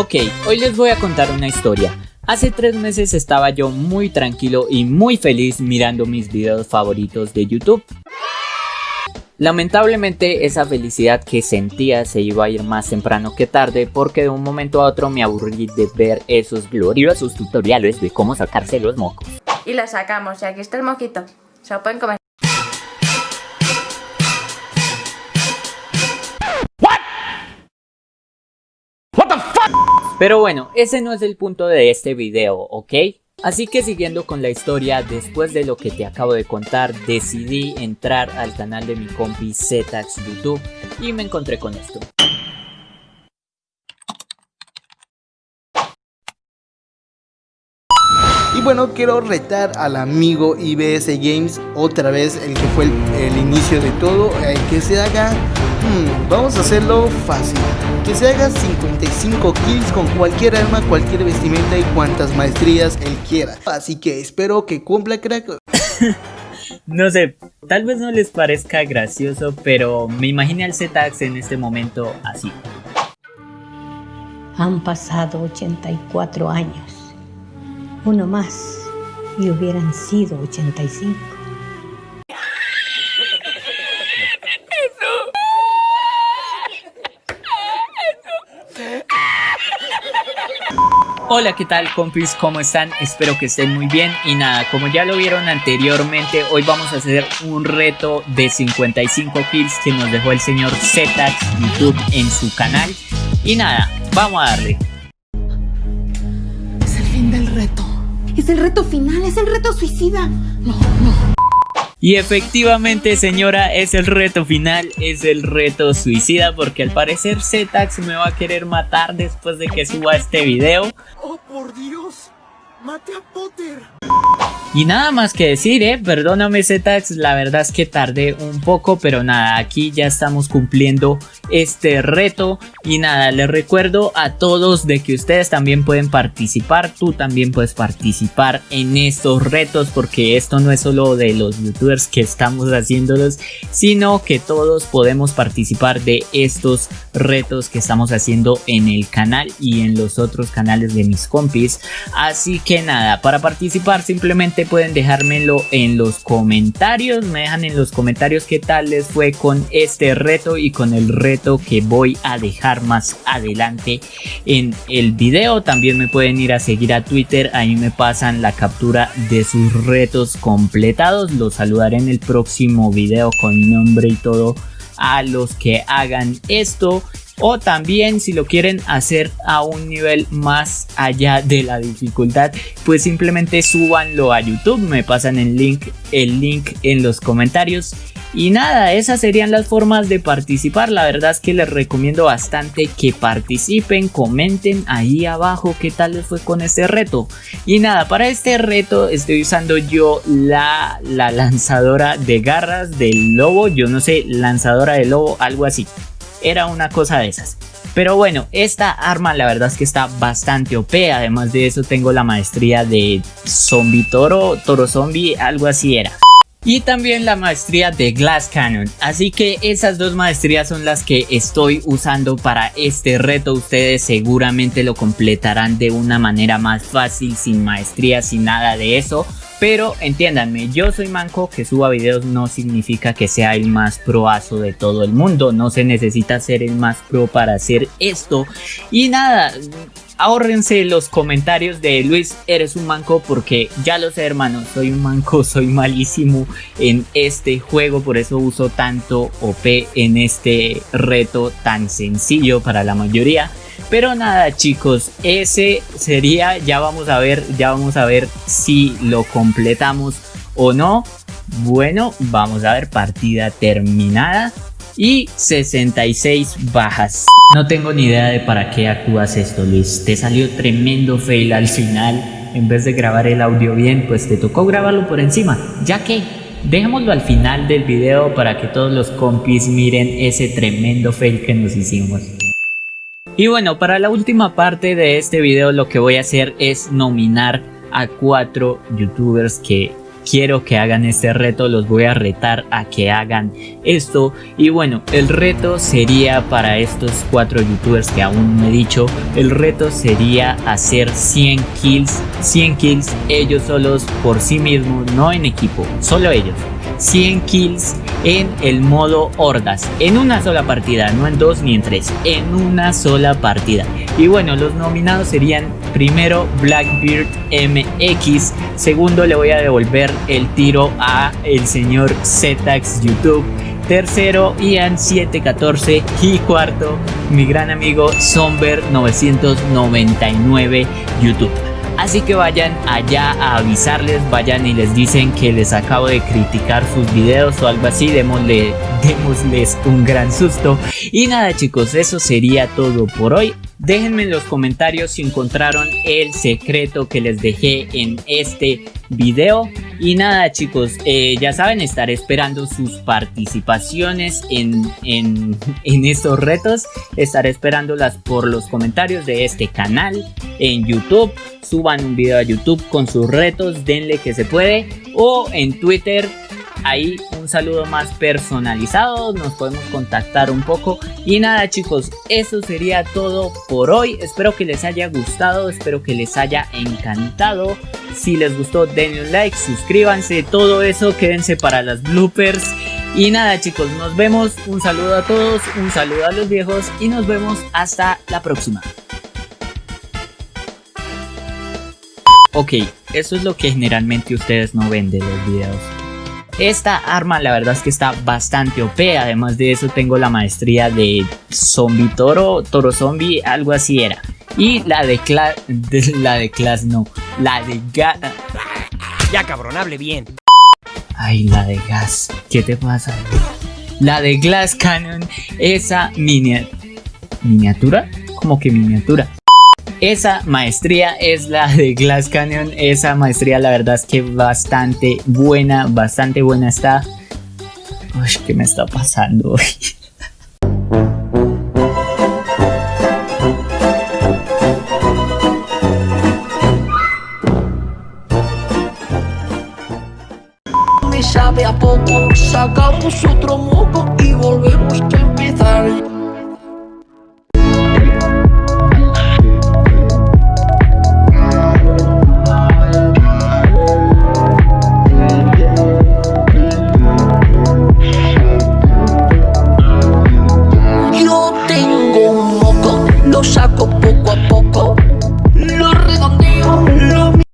Ok, hoy les voy a contar una historia. Hace tres meses estaba yo muy tranquilo y muy feliz mirando mis videos favoritos de YouTube. Lamentablemente esa felicidad que sentía se iba a ir más temprano que tarde porque de un momento a otro me aburrí de ver esos gloriosos tutoriales de cómo sacarse los mocos. Y la sacamos y aquí está el moquito. Se lo pueden comer. Pero bueno, ese no es el punto de este video, ¿ok? Así que siguiendo con la historia, después de lo que te acabo de contar, decidí entrar al canal de mi compi Zetax YouTube y me encontré con esto. Y bueno, quiero retar al amigo IBS Games otra vez, el que fue el, inicio de todo, eh, que se haga, hmm, vamos a hacerlo fácil, que se haga 55 kills con cualquier arma, cualquier vestimenta y cuantas maestrías él quiera. Así que espero que cumpla crack. no sé, tal vez no les parezca gracioso, pero me imaginé al Z-Ax en este momento así. Han pasado 84 años uno más y hubieran sido 85. Hola, ¿qué tal compis? ¿Cómo están? Espero que estén muy bien y nada, como ya lo vieron anteriormente, hoy vamos a hacer un reto de 55 kills que nos dejó el señor Zetax YouTube en su canal y nada, vamos a darle. Es el reto final, es el reto suicida. No, no. Y efectivamente señora es el reto final, es el reto suicida porque al parecer Zetax me va a querer matar después de que suba este video. ¡Oh por Dios! ¡Mate Potter! Y nada más que decir, eh, perdóname Zetax, la verdad es que tardé un poco, pero nada, aquí ya estamos cumpliendo este reto. Y nada, les recuerdo a todos de que ustedes también pueden participar, tú también puedes participar en estos retos, porque esto no es solo de los youtubers que estamos haciéndolos, sino que todos podemos participar de estos retos que estamos haciendo en el canal y en los otros canales de mis compis. Así que nada, para participar simplemente pueden dejármelo en los comentarios. Me dejan en los comentarios qué tal les fue con este reto y con el reto que voy a dejar más adelante en el video. También me pueden ir a seguir a Twitter. Ahí me pasan la captura de sus retos completados. Los saludaré en el próximo video con nombre y todo a los que hagan esto o también si lo quieren hacer a un nivel más allá de la dificultad pues simplemente súbanlo a YouTube me pasan el link el link en los comentarios y nada, esas serían las formas de participar. La verdad es que les recomiendo bastante que participen, comenten ahí abajo qué tal les fue con este reto. Y nada, para este reto estoy usando yo la, la lanzadora de garras del lobo. Yo no sé, lanzadora de lobo, algo así era una cosa de esas. Pero bueno, esta arma la verdad es que está bastante OP, además de eso tengo la maestría de zombie toro, toro zombie, algo así era. Y también la maestría de Glass Cannon, así que esas dos maestrías son las que estoy usando para este reto, ustedes seguramente lo completarán de una manera más fácil, sin maestría, sin nada de eso. Pero entiéndanme, yo soy manco, que suba videos no significa que sea el más proazo de todo el mundo. No se necesita ser el más pro para hacer esto. Y nada, ahórrense los comentarios de Luis, eres un manco porque ya lo sé hermano, soy un manco, soy malísimo en este juego, por eso uso tanto OP en este reto tan sencillo para la mayoría. Pero nada chicos, ese sería, ya vamos a ver, ya vamos a ver si lo completamos o no. Bueno, vamos a ver partida terminada y 66 bajas. No tengo ni idea de para qué actúas esto Luis, te salió tremendo fail al final. En vez de grabar el audio bien, pues te tocó grabarlo por encima, ya que dejémoslo al final del video para que todos los compis miren ese tremendo fail que nos hicimos. Y bueno, para la última parte de este video lo que voy a hacer es nominar a cuatro youtubers que quiero que hagan este reto, los voy a retar a que hagan esto. Y bueno, el reto sería para estos cuatro youtubers que aún no he dicho, el reto sería hacer 100 kills, 100 kills ellos solos por sí mismos, no en equipo, solo ellos. 100 kills en el modo hordas. En una sola partida no en dos ni en tres en una sola partida. Y bueno los nominados serían primero Blackbeard MX segundo le voy a devolver el tiro a el señor Zetax YouTube tercero Ian 714 y cuarto mi gran amigo Somber 999 YouTube Así que vayan allá a avisarles, vayan y les dicen que les acabo de criticar sus videos o algo así, démosle, démosles un gran susto. Y nada chicos, eso sería todo por hoy. Déjenme en los comentarios si encontraron el secreto que les dejé en este video. Y nada chicos, eh, ya saben, estaré esperando sus participaciones en, en, en estos retos. Estaré esperándolas por los comentarios de este canal en YouTube. Suban un video a YouTube con sus retos, denle que se puede. O en Twitter ahí un saludo más personalizado, nos podemos contactar un poco. Y nada chicos, eso sería todo por hoy, espero que les haya gustado, espero que les haya encantado, si les gustó denle un like, suscríbanse, todo eso, quédense para las bloopers. Y nada chicos, nos vemos, un saludo a todos, un saludo a los viejos y nos vemos hasta la próxima. Ok, eso es lo que generalmente ustedes no ven de los videos. Esta arma la verdad es que está bastante OP, además de eso tengo la maestría de zombie toro, toro zombie, algo así era. Y la de class, la de class no, la de gas. Ya cabrón, hable bien. Ay, la de gas, ¿qué te pasa? La de Glass Cannon, esa miniatura, como que miniatura. Esa maestría es la de Glass Canyon. Esa maestría la verdad es que bastante buena, bastante buena está. Uy, ¿qué me está pasando hoy? Sabe a poco, sacamos otro moco y volvemos